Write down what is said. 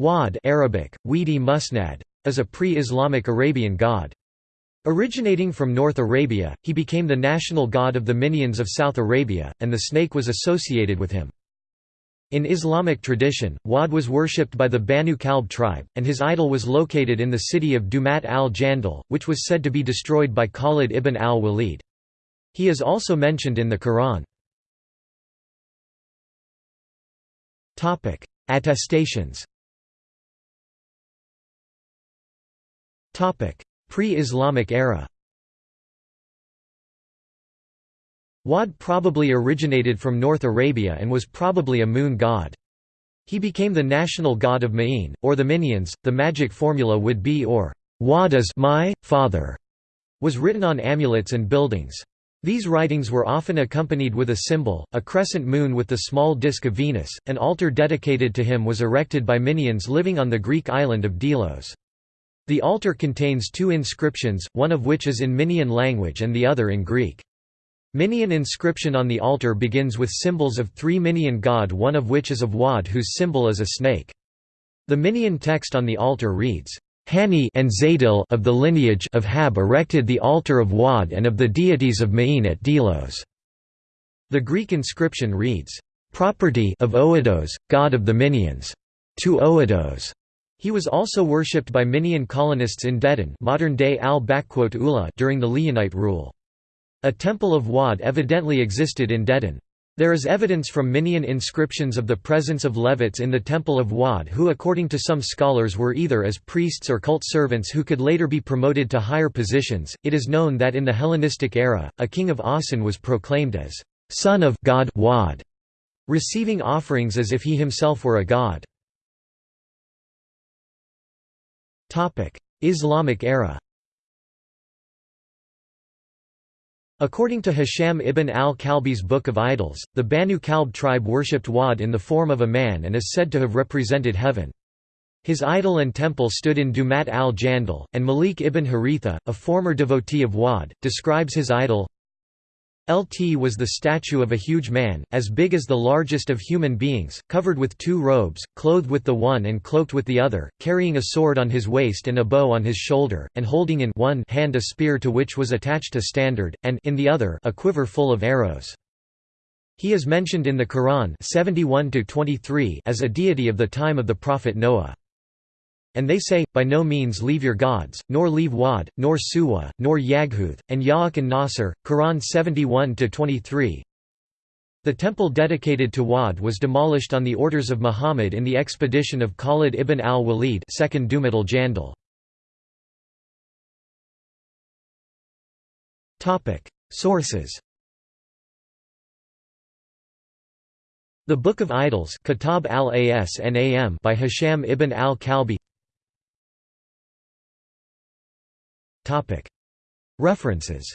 Wad Arabic, Weedi Musnad, is a pre-Islamic Arabian god. Originating from North Arabia, he became the national god of the Minaeans of South Arabia, and the snake was associated with him. In Islamic tradition, Wad was worshipped by the Banu Kalb tribe, and his idol was located in the city of Dumat al-Jandal, which was said to be destroyed by Khalid ibn al-Walid. He is also mentioned in the Quran. Attestations Pre-Islamic era Wad probably originated from North Arabia and was probably a moon god. He became the national god of Ma'in, or the Minaeans. The magic formula would be or Wad is my father, was written on amulets and buildings. These writings were often accompanied with a symbol, a crescent moon with the small disk of Venus. An altar dedicated to him was erected by Minaeans living on the Greek island of Delos. The altar contains two inscriptions, one of which is in Minaean language and the other in Greek. Minaean inscription on the altar begins with symbols of three Minaean god one of which is of Wad whose symbol is a snake. The Minaean text on the altar reads, Hani and Zadil of the lineage of Hab erected the altar of Wad and of the deities of Ma'in at Delos. The Greek inscription reads, Property of Oidos, god of the Minaeans. To Oidos. He was also worshipped by Minaean colonists in Dedan modern-day al during the Lihyanite rule. A temple of Wad evidently existed in Dedan. There is evidence from Minaean inscriptions of the presence of Levites in the Temple of Wad who according to some scholars were either as priests or cult servants who could later be promoted to higher positions. It is known that in the Hellenistic era, a king of Awsan was proclaimed as son of God Wad, receiving offerings as if he himself were a god. Islamic era According to Hisham ibn al-Kalbi's Book of Idols, the Banu Kalb tribe worshipped Wad in the form of a man and is said to have represented heaven. His idol and temple stood in Dumat al-Jandal, and Malik ibn Haritha, a former devotee of Wad, describes his idol, Lt was the statue of a huge man, as big as the largest of human beings, covered with two robes, clothed with the one and cloaked with the other, carrying a sword on his waist and a bow on his shoulder, and holding in one hand a spear to which was attached a standard, and in the other a quiver full of arrows. He is mentioned in the Quran 71 as a deity of the time of the prophet Noah. And they say, By no means leave your gods, nor leave Wad, nor Suwa, nor Yaghuth, and Ya'uq and Nasr. Quran 71-23 The temple dedicated to Wad was demolished on the orders of Muhammad in the expedition of Khalid ibn al-Walid second Dumat al-Jandal. Sources The Book of Idols Kitab al-Asnam by Hisham ibn al-Kalbi References